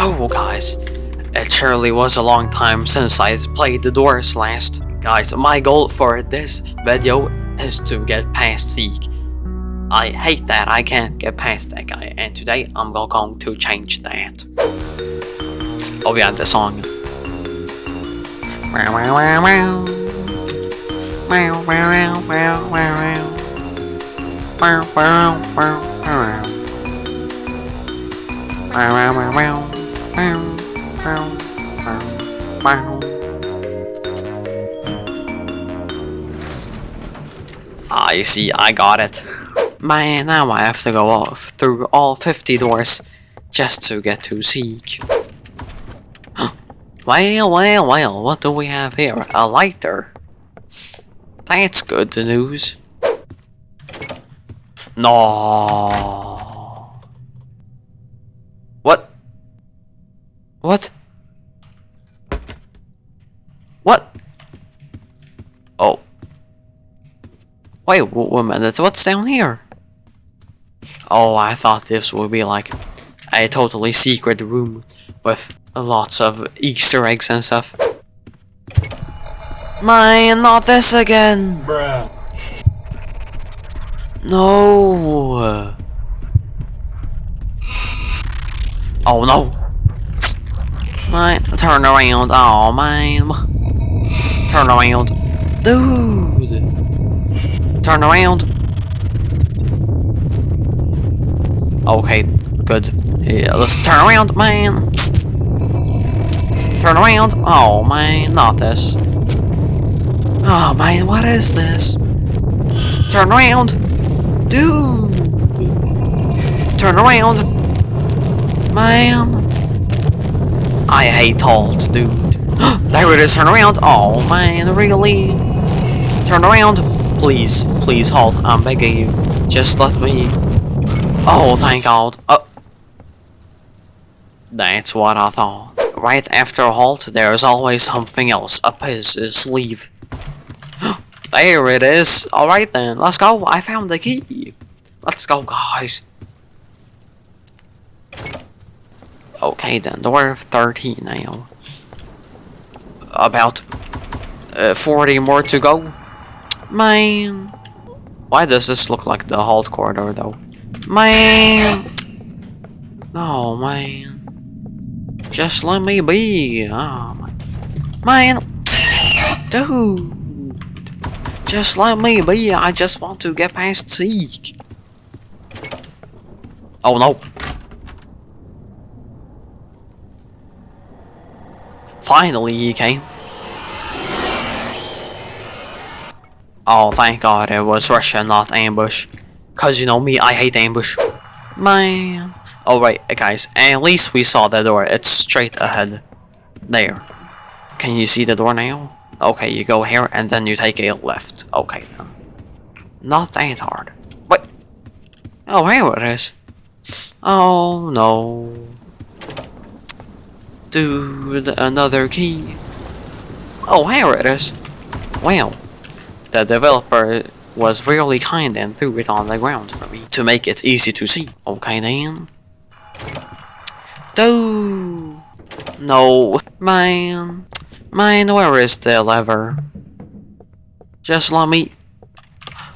Oh, guys, it surely was a long time since I played the doors last. Guys, my goal for this video is to get past Seek. I hate that I can't get past that guy, and today I'm going to change that. Oh yeah, the song. Wow, wow, wow, wow. Wow, wow, wow, wow, wow. Wow, wow, wow, wow. Wow, wow, wow, wow. Ah, you see, I got it. Man, now I have to go off through all 50 doors just to get to Seek. well, well, well, what do we have here? A lighter. That's good news. No. What? What? What? Oh. Wait, wait a minute, what's down here? Oh, I thought this would be like a totally secret room with lots of Easter eggs and stuff. Man, not this again! Bruh. No! Oh no! Turn around, oh man! Turn around. Dude! Turn around! Okay, good. Yeah, let's turn around, man! Turn around! Oh man, not this. Oh man, what is this? Turn around! Dude! Turn around! Man! I hate halt, dude. there it is, turn around! Oh man, really? Turn around! Please, please halt, I'm begging you. Just let me... Oh, thank God. Oh. That's what I thought. Right after a halt, there is always something else up his sleeve. There it is. Alright then, let's go. I found the key. Let's go, guys. Okay then, door 13 now. About uh, 40 more to go. Man. Why does this look like the halt corridor though? Man. Oh man. Just let me be. Oh. Man. Dude. Just let me be, I just want to get past Seek. Oh no. Finally he came. Oh thank god it was Russia not ambush. Cause you know me, I hate ambush. Man. Oh, Alright guys, at least we saw the door, it's straight ahead. There. Can you see the door now? Okay, you go here and then you take a left. Okay then. Not that hard. Oh, what? Oh, here it is. Oh no. Dude, another key. Oh, here it is. Wow. The developer was really kind and threw it on the ground for me to make it easy to see. Okay then. Dude. No, man. Man, where is the lever? Just let me...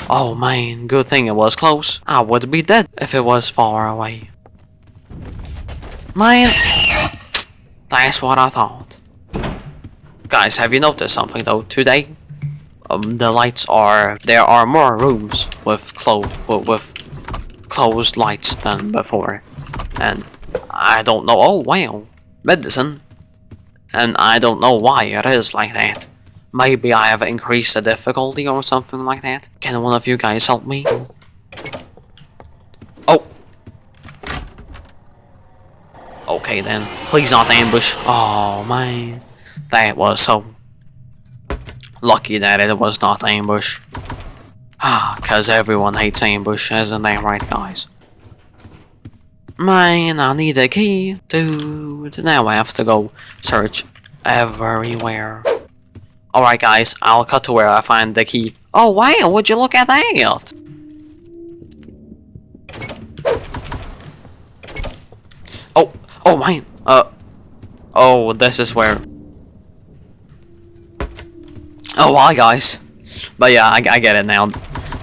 Oh man, good thing it was close. I would be dead if it was far away. Man! That's what I thought. Guys, have you noticed something though today? Um, the lights are... There are more rooms with, clo with, closed lights than before. And I don't know... Oh wow! Medicine! and I don't know why it is like that. Maybe I have increased the difficulty or something like that. Can one of you guys help me? Okay then, please not ambush. Oh man, that was so lucky that it was not ambush. Ah, cause everyone hates ambush, isn't that right guys? Man, I need a key. Dude, now I have to go search everywhere. Alright guys, I'll cut to where I find the key. Oh wow, would you look at that? Oh, oh man, uh, Oh, this is where. Oh, hi guys. But yeah, I, I get it now.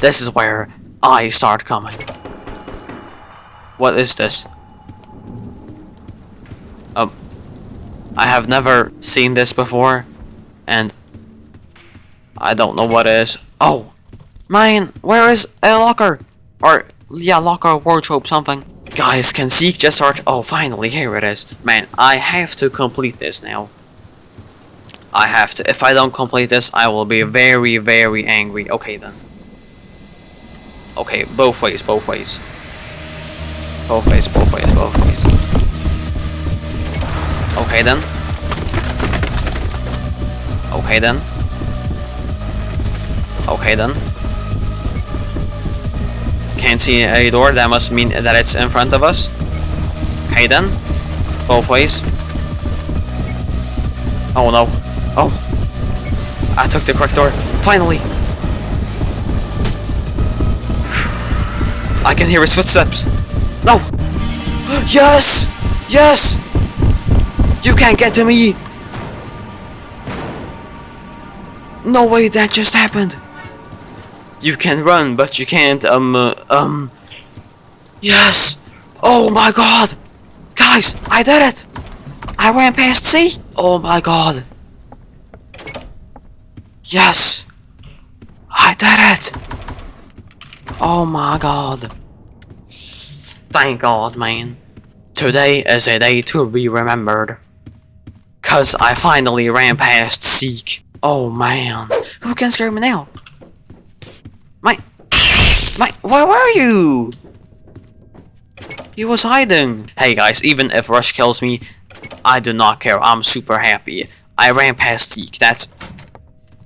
This is where I start coming. What is this? Um, I have never seen this before, and I don't know what it is. Oh, Mine! where is a locker? Or, yeah, locker, wardrobe, something. Guys, can Seek just start? Oh, finally, here it is. Man, I have to complete this now. I have to. If I don't complete this, I will be very, very angry. Okay, then. Okay, both ways, both ways. Both ways, both ways, both ways. Okay, then. Okay, then. Okay, then. Can't see a door, that must mean that it's in front of us. Okay, then. Both ways. Oh no. Oh. I took the correct door. Finally! I can hear his footsteps. No! Yes! Yes! You can't get to me! No way that just happened! You can run, but you can't, um, uh, um... Yes! Oh my god! Guys, I did it! I ran past C! Oh my god! Yes! I did it! Oh my god. Thank god, man. Today is a day to be remembered. Cause I finally ran past Seek. Oh man. Who can scare me now? My... Where were you? He was hiding. Hey guys, even if Rush kills me, I do not care. I'm super happy. I ran past Seek. That's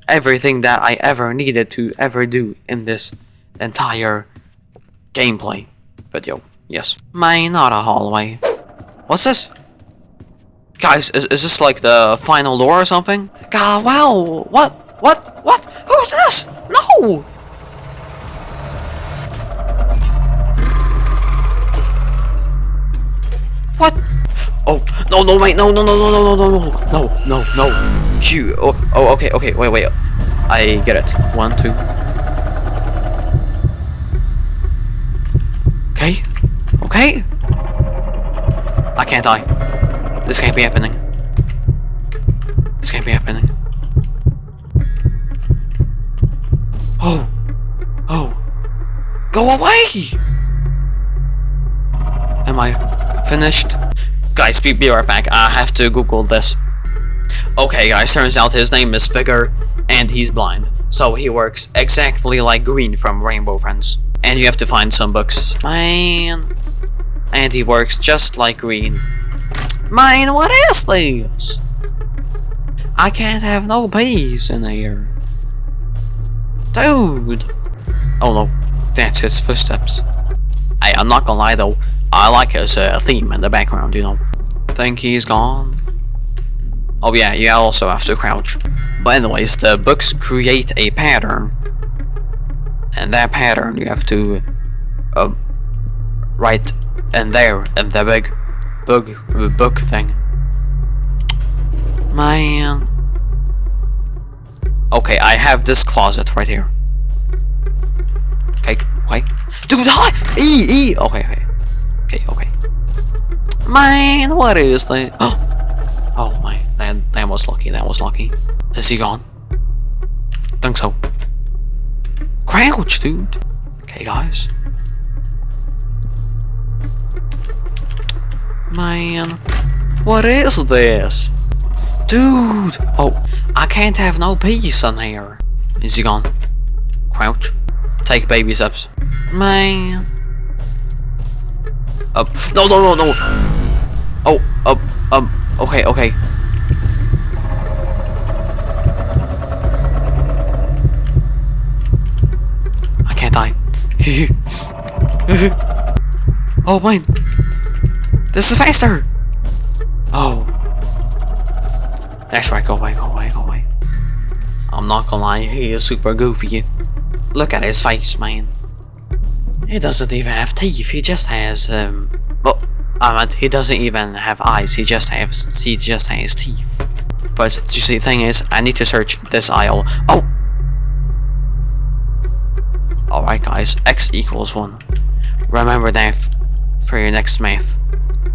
everything that I ever needed to ever do in this entire gameplay video. Yes. My not a hallway. What's this? Guys, is, is this like the final door or something? God, wow. What? What? What? Who's this? No! No, no, wait, no, no, no, no, no, no, no, no, no, no, no. Q. Oh, oh, okay, okay, wait, wait. I get it. One, two. Okay. Okay. I can't die. This can't be happening. Guys, be, be right back. I have to Google this. Okay, guys, turns out his name is Figure, and he's blind. So he works exactly like Green from Rainbow Friends. And you have to find some books. Man. And he works just like Green. Man, what is this? I can't have no peace in here. Dude! Oh no, that's his footsteps. Hey, I'm not gonna lie though, I like his uh, theme in the background, you know. Think he's gone? Oh yeah, you also have to crouch. But anyways, the books create a pattern. And that pattern you have to uh, write in there, in the big book, book thing. Man. Okay, I have this closet right here. Okay, wait. Dude, hi! E, E! Okay, okay. Okay, okay. Man, what is that? Oh. oh my, that, that was lucky, that was lucky. Is he gone? Think so. Crouch, dude. Okay, guys. Man, what is this? Dude! Oh, I can't have no peace in here. Is he gone? Crouch. Take baby steps. Man. Up. No, no, no, no. Oh, um, okay, okay. I can't die. oh, man. This is faster. Oh. That's right, go away, go away, go away. I'm not gonna lie, he is super goofy. Look at his face, man. He doesn't even have teeth, he just has, um... Well, He doesn't even have eyes. He just has he just has teeth. But you see, the thing is, I need to search this aisle. Oh. All right, guys. X equals one. Remember that for your next math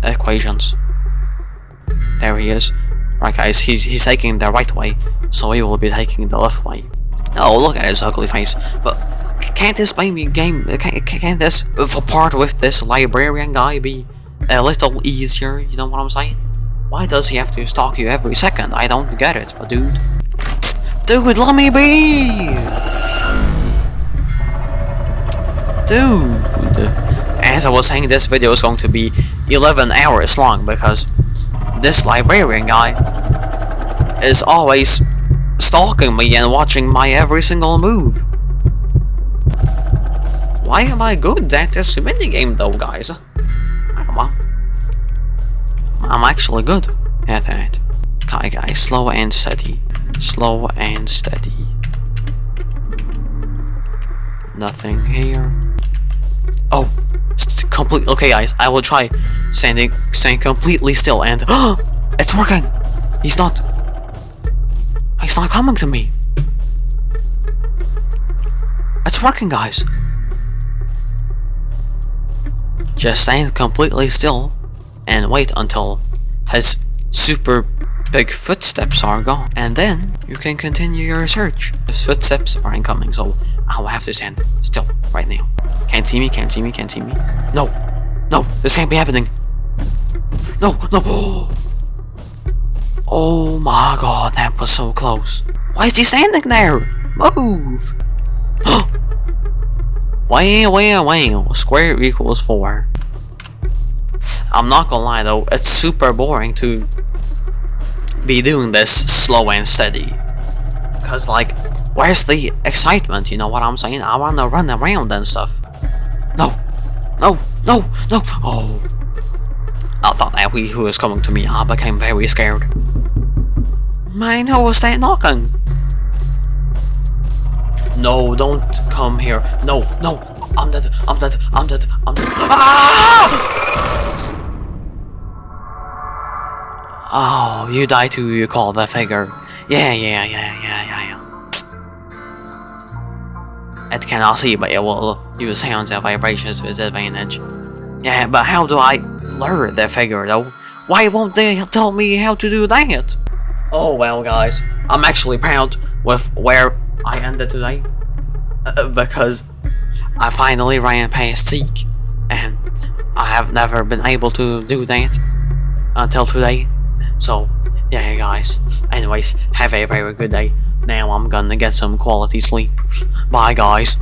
equations. There he is. Right, guys. He's he's taking the right way, so he will be taking the left way. Oh, look at his ugly face. But can't this baby game? Can't, can't this part with this librarian guy be a little easier? You know what I'm saying? Why does he have to stalk you every second? I don't get it, but dude. Dude, let me be! Dude! As I was saying, this video is going to be 11 hours long because this librarian guy is always stalking me and watching my every single move. Why am I good at this minigame though, guys? I'm actually good at that. Okay, guys, slow and steady. Slow and steady. Nothing here. Oh, complete. Okay, guys, I will try standing, staying completely still, and it's working. He's not. He's not coming to me. It's working, guys. Just stand completely still and wait until his super big footsteps are gone. And then you can continue your search. His footsteps are incoming, so I will have to stand still right now. Can't see me, can't see me, can't see me. No! No! This can't be happening! No! No! Oh my god, that was so close. Why is he standing there? Move! wow, wow, wow. Square equals 4. I'm not gonna lie though, it's super boring to be doing this slow and steady. Cause like, where's the excitement, you know what I'm saying? I wanna run around and stuff. No! No! No! No! Oh! I thought that he was coming to me, I became very scared. Man, who was that knocking? No, don't come here. No, no, I'm dead, I'm dead, I'm dead, I'm dead. Ah! Oh, you die too, you call the figure. Yeah, yeah, yeah, yeah, yeah, yeah. It cannot see, but it will use sounds and vibrations to its advantage. Yeah, but how do I lure the figure though? Why won't they tell me how to do that? Oh well guys, I'm actually proud with where I ended today. Uh, because I finally ran past Seek. And I have never been able to do that until today. So, yeah guys. Anyways, have a very good day. Now I'm gonna get some quality sleep. Bye guys.